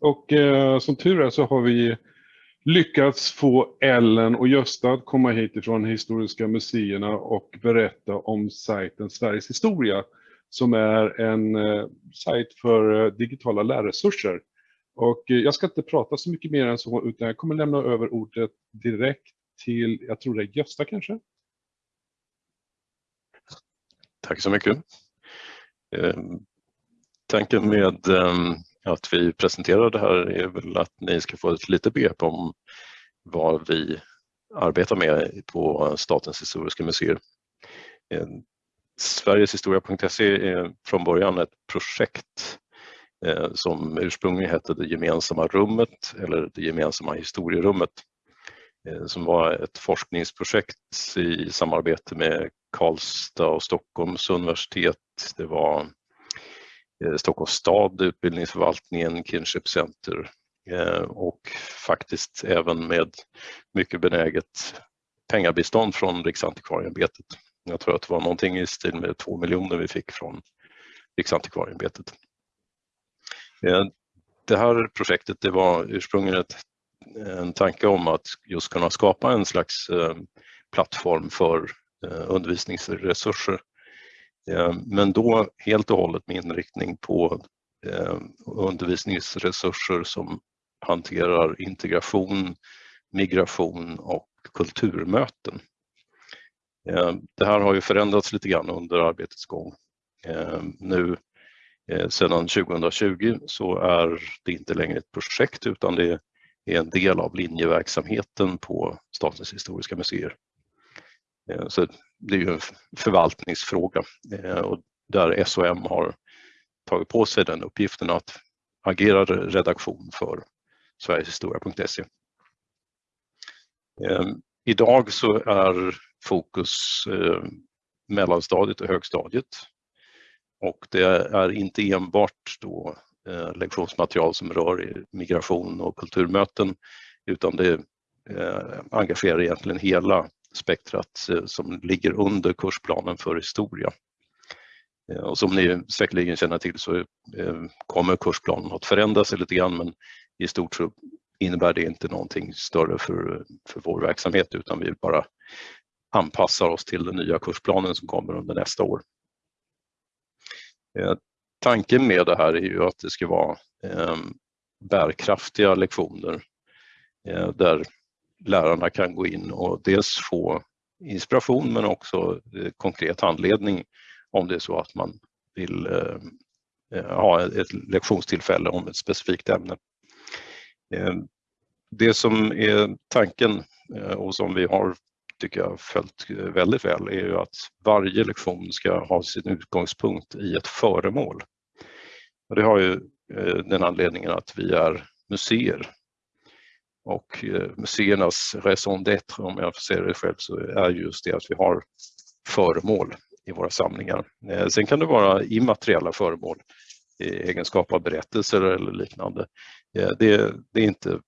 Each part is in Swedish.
Och eh, som tur är så har vi lyckats få Ellen och Gösta att komma hit ifrån Historiska museerna och berätta om sajten Sveriges historia som är en eh, sajt för eh, digitala lärresurser. Och eh, jag ska inte prata så mycket mer än så utan jag kommer lämna över ordet direkt till, jag tror det är Gösta kanske? Tack så mycket. Ehm, tanken med ehm, att vi presenterar det här är väl att ni ska få ett litet begrepp om vad vi arbetar med på Statens historiska museer. Eh, Sverigeshistoria.se är från början ett projekt eh, som ursprungligen hette Det gemensamma rummet eller Det gemensamma historierummet eh, som var ett forskningsprojekt i samarbete med Karlstad och Stockholms universitet. Det var Eh, Stockholms stad, utbildningsförvaltningen, Kinship Center eh, och faktiskt även med mycket benäget pengabistånd från Riksantikvarieämbetet. Jag tror att det var någonting i stil med två miljoner vi fick från Riksantikvarieämbetet. Eh, det här projektet det var ursprungligen ett, en tanke om att just kunna skapa en slags plattform för eh, undervisningsresurser. Eh, men då helt och hållet med inriktning på eh, undervisningsresurser som hanterar integration, migration och kulturmöten. Eh, det här har ju förändrats lite grann under arbetets gång. Nu sedan 2020 så är det inte längre ett projekt utan det är en del av linjeverksamheten på Statens historiska museer. Eh, så det är ju en förvaltningsfråga eh, och där SOM har tagit på sig den uppgiften att agera redaktion för sverigeshistoria.se. Eh, idag så är fokus mellanstadiet och högstadiet. Och det är inte enbart då lektionsmaterial som rör migration och kulturmöten utan det engagerar egentligen hela spektrat eh, som ligger under kursplanen för historia. Eh, och som ni säkerligen känner till så eh, kommer kursplanen att förändras lite grann men i stort så innebär det inte någonting större för, för vår verksamhet utan vi bara anpassar oss till den nya kursplanen som kommer under nästa år. Tanken med det här är ju att det ska vara bärkraftiga lektioner där lärarna kan gå in och dels få inspiration men också eh, konkret handledning om det är så att man vill eh, eh, ha ett lektionstillfälle om ett specifikt ämne. Det som är tanken och som vi har tycker jag följt väldigt väl är ju att varje lektion ska ha sin utgångspunkt i ett föremål. Och det har ju den anledningen att vi är museer. Och eh, museernas raison d'être, om jag får säga det själv, så är just det att vi har föremål i våra samlingar. Eh, sen kan det vara immateriella föremål i egenskap av berättelser eller liknande. Eh, det, det är inte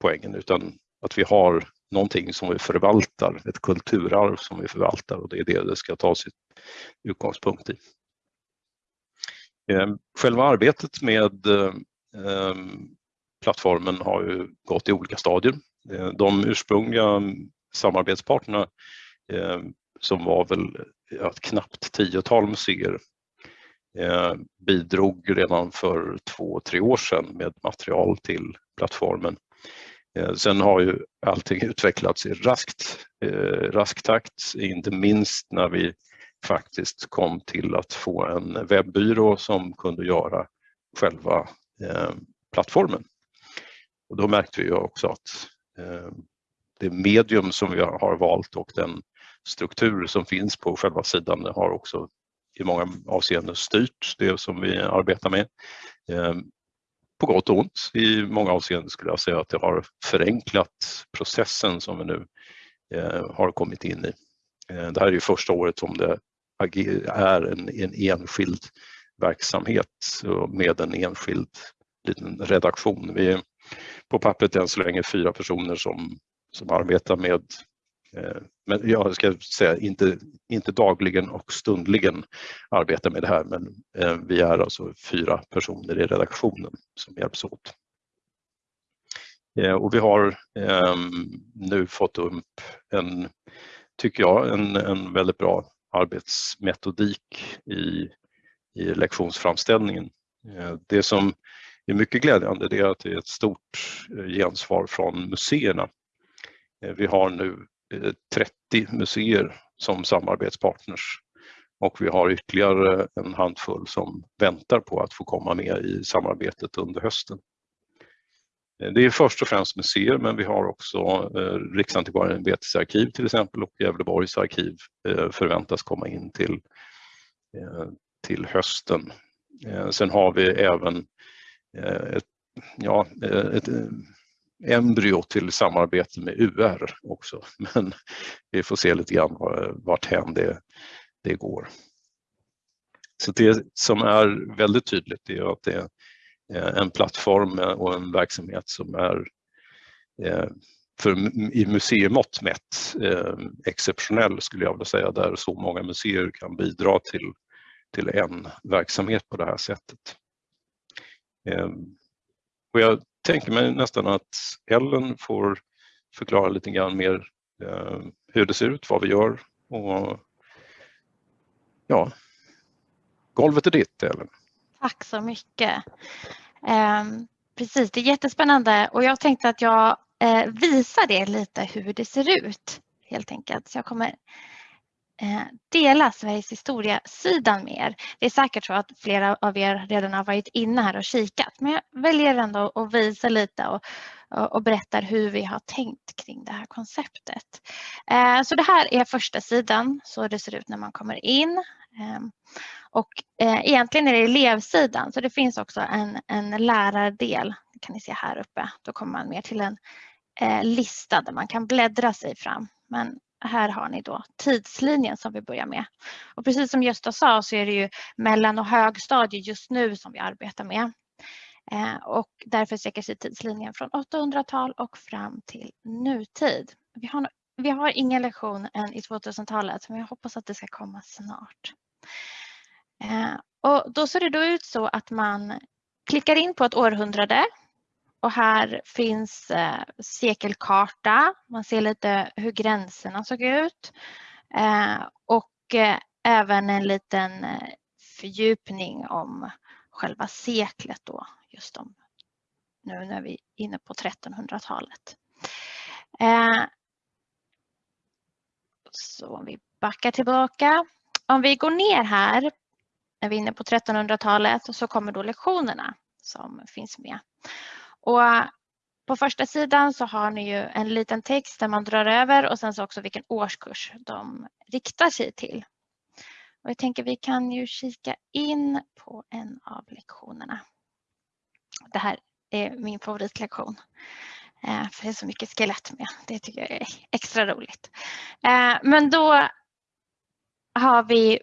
poängen utan att vi har någonting som vi förvaltar, ett kulturarv som vi förvaltar och det är det det ska ta sitt utgångspunkt i. Själva arbetet med plattformen har ju gått i olika stadier. Eh, de ursprungliga samarbetspartnerna eh, som var väl ett knappt tiotal museer eh, bidrog redan för två, tre år sedan med material till plattformen sen har ju allting utvecklats i raskt, rask takt, inte minst när vi faktiskt kom till att få en webbyrå som kunde göra själva plattformen. Och då märkte vi också att eh, det medium som vi har valt och den struktur som finns på själva sidan har också i många avseenden styrt det som vi arbetar med eh, på gott och ont. I många avseenden skulle jag säga att det har förenklat processen som vi nu eh, har kommit in i. Eh, det här är ju första året som det är en, en enskild verksamhet med en enskild liten redaktion. Vi på pappret än så länge fyra personer som, som arbetar med Eh, men jag ska säga inte, inte dagligen och stundligen arbetar med det här men eh, vi är alltså fyra personer i redaktionen som hjälps åt. Eh, och vi har ehm, nu fått upp en, tycker jag, en, en väldigt bra arbetsmetodik i, i lektionsframställningen. Eh, det som är mycket glädjande det är att det är ett stort eh, gensvar från museerna. Eh, vi har nu eh, 30 museer som samarbetspartners och vi har ytterligare en handfull som väntar på att få komma med i samarbetet under hösten. Det är först och främst museer men vi har också Riksantikvarieämbetets arkiv till exempel och Gävleborgs arkiv förväntas komma in till, till hösten. Sen har vi även Eh, ett, ja, eh, ett eh, embryo till samarbete med UR också men vi får se lite grann vart hän det, det går. Så det som är väldigt tydligt är att det är en plattform och en verksamhet som är för, i museimått mätt exceptionell skulle jag vilja säga, där så många museer kan bidra till, till en verksamhet på det här sättet. Ehm, och jag tänker mig nästan att Ellen får förklara lite grann mer ehm, hur det ser ut, vad vi gör och ja, golvet är ditt Ellen. Tack så mycket. Ehm, precis, det är jättespännande och jag tänkte att jag eh, visar er lite hur det ser ut helt enkelt. Så jag kommer Eh, dela Sveriges historia-sidan med er. Det är säkert så att flera av er redan har varit inne här och kikat men jag väljer ändå att visa lite och, och berättar hur vi har tänkt kring det här konceptet. Eh, så det här är första sidan så det ser ut när man kommer in. Ehm, och eh, egentligen är det elevsidan så det finns också en, en lärardel. Det kan ni se här uppe. Då kommer man mer till en lista där man kan bläddra sig fram. Men här har ni då tidslinjen som vi börjar med. Och precis som Gösta sa så är det ju mellan och högstadie just nu som vi arbetar med. Eh, och därför sträcker sig tidslinjen från 800-tal och fram till nutid. Vi har, vi har ingen lektion än i 2000-talet men jag hoppas att det ska komma snart. Eh, och då ser det då ut så att man klickar in på ett århundrade och här finns eh, sekelkarta. Man ser lite hur gränserna såg ut eh, och eh, även en liten eh, fördjupning om själva seklet då just om nu när vi är inne på 1300-talet. Eh, så om vi backar tillbaka. Om vi går ner här när vi är inne på 1300-talet så kommer då lektionerna som finns med. Och eh, på första sidan så har ni ju en liten text där man drar över och sen så också vilken årskurs de riktar sig till. Och jag tänker vi kan ju kika in på en av lektionerna. Det här är min favoritlektion. Eh, för det är så mycket skelett med. Det tycker jag är extra roligt. Eh, men då har vi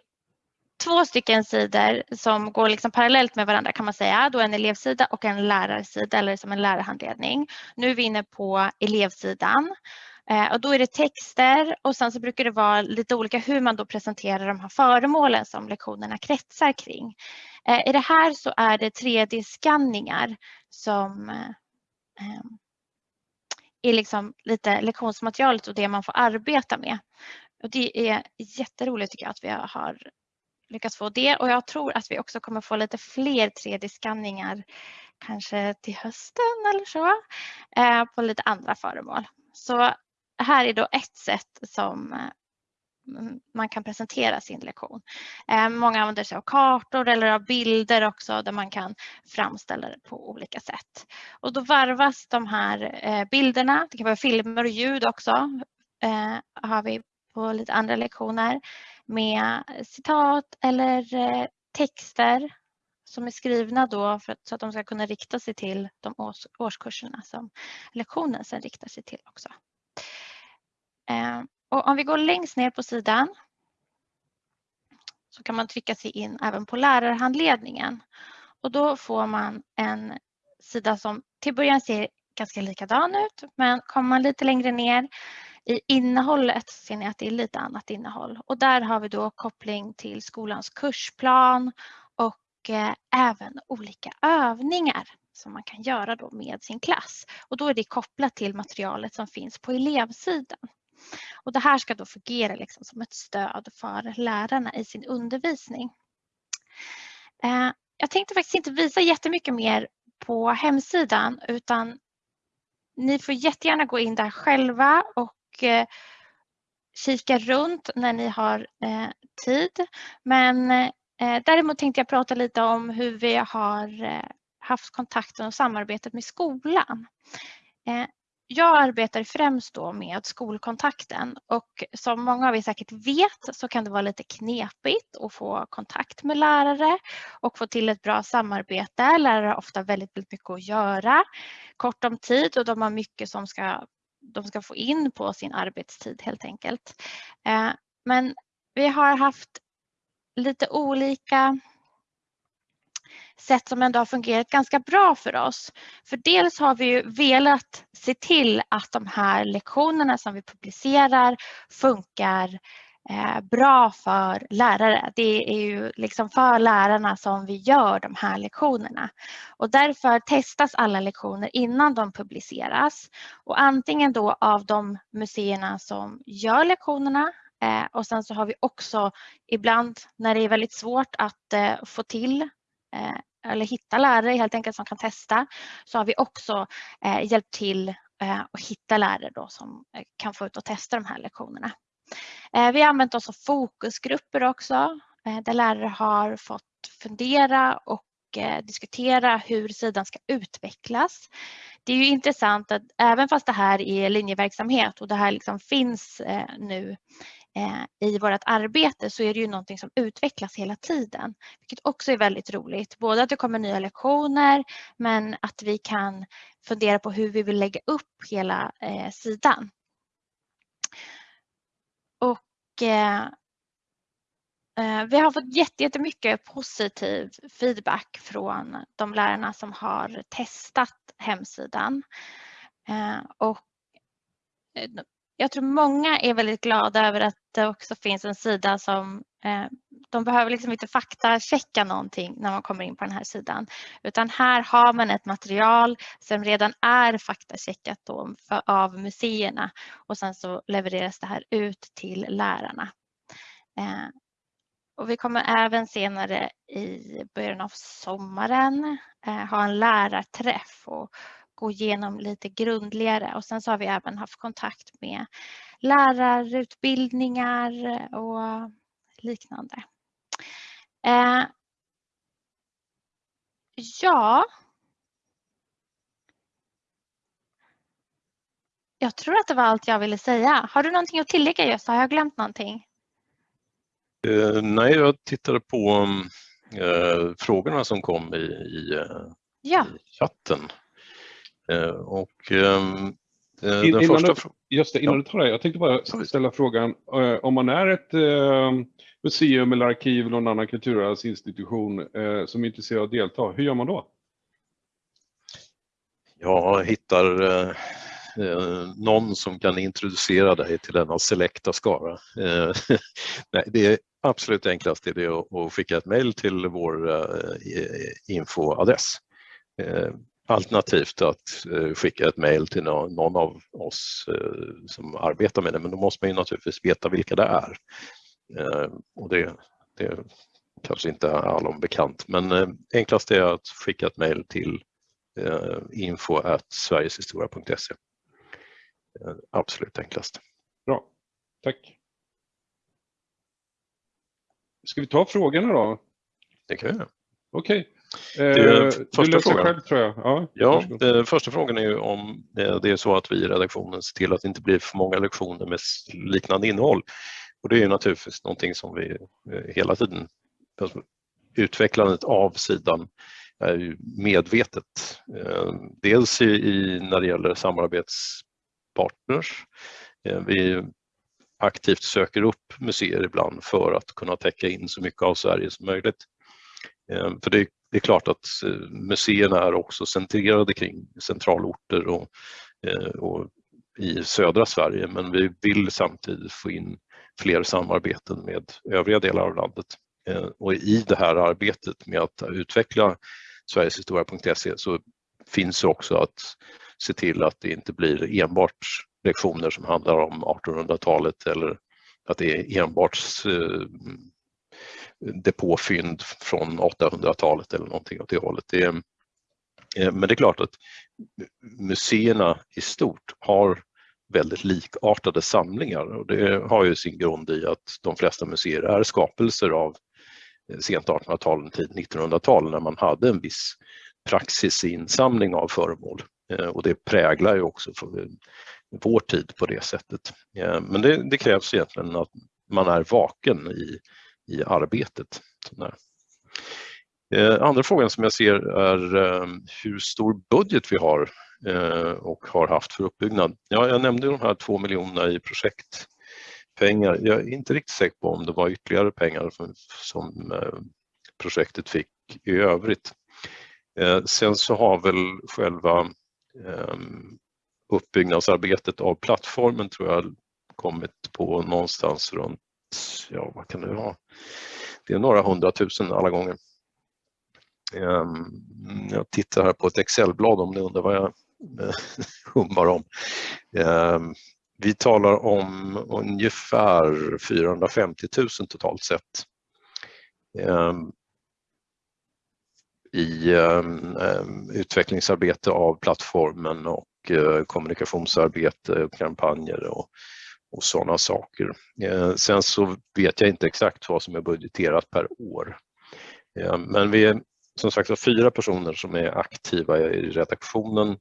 två stycken sidor som går liksom parallellt med varandra kan man säga. Då en elevsida och en lärarsida eller som en lärarhandledning. Nu är vi inne på elevsidan eh, och då är det texter och sen så brukar det vara lite olika hur man då presenterar de här föremålen som lektionerna kretsar kring. Eh, I det här så är det 3D-skanningar som eh, är liksom lite lektionsmaterialet och det man får arbeta med. Och det är jätteroligt tycker jag att vi har lyckats få det och jag tror att vi också kommer få lite fler 3D-skanningar kanske till hösten eller så eh, på lite andra föremål. Så här är då ett sätt som eh, man kan presentera sin lektion. Eh, många använder sig av kartor eller av bilder också där man kan framställa det på olika sätt. Och då varvas de här bilderna, det kan vara filmer och ljud också, har vi på lite andra lektioner med citat eller eh, texter som är skrivna då för att, så att de ska kunna rikta sig till de års, årskurserna som lektionen sen riktar sig till också. Eh, och om vi går längst ner på sidan så kan man trycka sig in även på lärarhandledningen. Och då får man en sida som till början ser ganska likadan ut men kommer man lite längre ner i innehållet ser ni att det är lite annat innehåll och där har vi då koppling till skolans kursplan och eh, även olika övningar som man kan göra då med sin klass. Och då är det kopplat till materialet som finns på elevsidan. Och det här ska då fungera liksom som ett stöd för lärarna i sin undervisning. Eh, jag tänkte faktiskt inte visa jättemycket mer på hemsidan utan ni får jättegärna gå in där själva och Eh, kika runt när ni har eh, tid. Men eh, däremot tänkte jag prata lite om hur vi har haft kontakten och samarbetet med skolan jag arbetar främst då med skolkontakten och som många av er säkert vet så kan det vara lite knepigt att få kontakt med lärare och få till ett bra samarbete. Lärare har ofta väldigt, väldigt mycket att göra, kort om tid och de har mycket som ska, de ska få in på sin arbetstid helt enkelt. Eh, men vi har haft lite olika sätt som ändå har fungerat ganska bra för oss. För dels har vi ju velat se till att de här lektionerna som vi publicerar funkar Eh, bra för lärare. Det är ju liksom för lärarna som vi gör de här lektionerna. Och därför testas alla lektioner innan de publiceras. Och antingen då av de museerna som gör lektionerna eh, och sen så har vi också ibland när det är väldigt svårt att eh, få till eller hitta lärare helt enkelt som kan testa så har vi också hjälpt till att hitta lärare då som kan få ut och testa de här lektionerna. Eh, vi har använt oss av fokusgrupper också eh, där lärare har fått fundera och eh, diskutera hur sidan ska utvecklas. Det är ju intressant att även fast det här är linjeverksamhet och det här liksom finns nu i vårt arbete så är det ju någonting som utvecklas hela tiden, vilket också är väldigt roligt. Både att det kommer nya lektioner men att vi kan fundera på hur vi vill lägga upp hela sidan. Och eh, Eh, eh, vi har fått jättemycket positiv feedback från de lärarna som har testat hemsidan. Eh, och jag tror många är väldigt glada över att det också finns en sida som eh, de behöver liksom inte faktachecka någonting när man kommer in på den här sidan. Utan här har man ett material som redan är faktacheckat då för, av museerna och sen så levereras det här ut till lärarna. Eh, och vi kommer även senare i början av sommaren eh, ha en lärarträff och gå igenom lite grundligare och sen så har vi även haft kontakt med lärarutbildningar och liknande. Eh, ja. Jag tror att det var allt jag ville säga. Har du någonting att tillägga Gösta? Har jag glömt någonting? Uh, nej, jag tittade på uh, frågorna som kom i, i, ja. i chatten. Eh, och ehm, eh, den innan första... Du, just det, innan ja. du tar det, jag tänkte bara ställa frågan, eh, om man är ett museum eller arkiv eller någon annan kulturarvsinstitution eh, som är intresserad av att delta, hur gör man då? Jag hittar eh, eh, någon som kan introducera dig till denna selekta skara. Eh, nej, det absolut enklaste är det att, att skicka ett mejl till vår eh, infoadress. Eh, alternativt att eh, skicka ett mejl till någon av oss eh, som arbetar med det, men då måste man ju naturligtvis veta vilka det är. Eh, och det, det kanske inte är allom bekant, men enklast är att skicka ett mejl till info sverigeshistoria.se. Absolut enklast. Bra, tack. Ska vi ta frågorna då? Det kan vi göra. Okej. Eh, första frågan. Själv, tror jag. Ja, ja eh, första frågan är ju om det är så att vi i redaktionen ser till att det inte blir för många lektioner med liknande innehåll. Och det är ju naturligtvis någonting som vi eh, hela tiden, alltså, utvecklandet av sidan är ju medvetet. Eh, dels i, när det gäller samarbetspartners. Eh, vi aktivt söker upp museer ibland för att kunna täcka in så mycket av Sverige som möjligt. För det det är klart att museerna är också centrerade kring centralorter och, och i södra Sverige men vi vill samtidigt få in fler samarbeten med övriga delar av landet. Eh, och i det här arbetet med att utveckla sverigeshistoria.se så finns också att se till att det inte blir enbart lektioner som handlar om 1800-talet eller att det är enbart eh, depåfynd från 800-talet eller någonting åt det hållet. Det är, men det är klart att museerna i stort har väldigt likartade samlingar och det har ju sin grund i att de flesta museer är skapelser av eh, sent 1800-tal, tidigt 1900-tal när man hade en viss praxis i insamling av föremål eh, och det präglar ju också eh, vår tid på det sättet. Men det, det krävs egentligen att man är vaken i, i arbetet. Andra frågan som jag ser är hur stor budget vi har Eh, och har haft för uppbyggnad. Ja, jag nämnde de här två miljonerna i projektpengar. Jag är inte riktigt säker på om det var ytterligare pengar som, som projektet fick i övrigt. Eh, sen så har väl själva ehm, uppbyggnadsarbetet av plattformen tror jag kommit på någonstans runt, ja vad kan det vara? Det är några hundratusen alla gånger. Ehm, jag tittar här på ett Excelblad om ni undrar vad jag hummar eh, om. Ehm, vi talar om ungefär 450 000 totalt sett ehm, i ehm, utvecklingsarbete av plattformen och eh, kommunikationsarbete, kampanjer och och sådana saker. Eh, sen så vet jag inte exakt vad som är budgeterat per år. Men vi är som sagt fyra personer som är aktiva i redaktionen.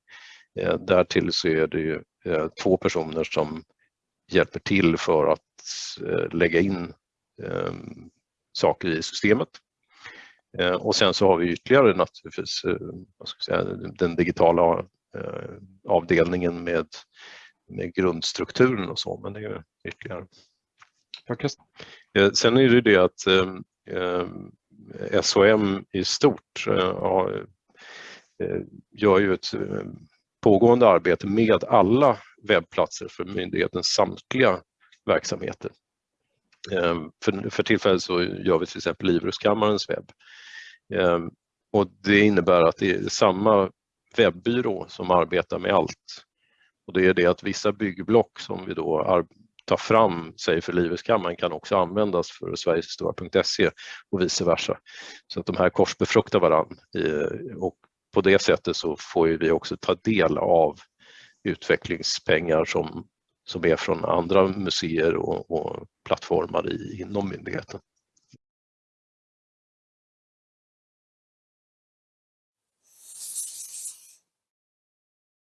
Eh, därtill så är det ju två personer som hjälper till för att lägga in saker i systemet. Och sen så har vi ytterligare naturligtvis säga, den digitala avdelningen med med grundstrukturen och så, men det är ytterligare. Eh, sen är det det att eh, SOM i stort eh, eh, gör ju ett eh, pågående arbete med alla webbplatser för myndighetens samtliga verksamheter. Ehm, för, för tillfället så gör vi till exempel Livrustkammarens webb. Ehm, och det innebär att det är samma webbyrå som arbetar med allt och det är det att vissa byggblock som vi då tar fram, säg för Livrustkammaren, kan också användas för sverigeshistoria.se och vice versa. Så att de här korsbefruktar varandra eh, och på det sättet så får vi också ta del av utvecklingspengar som, som är från andra museer och, och plattformar i, inom myndigheten.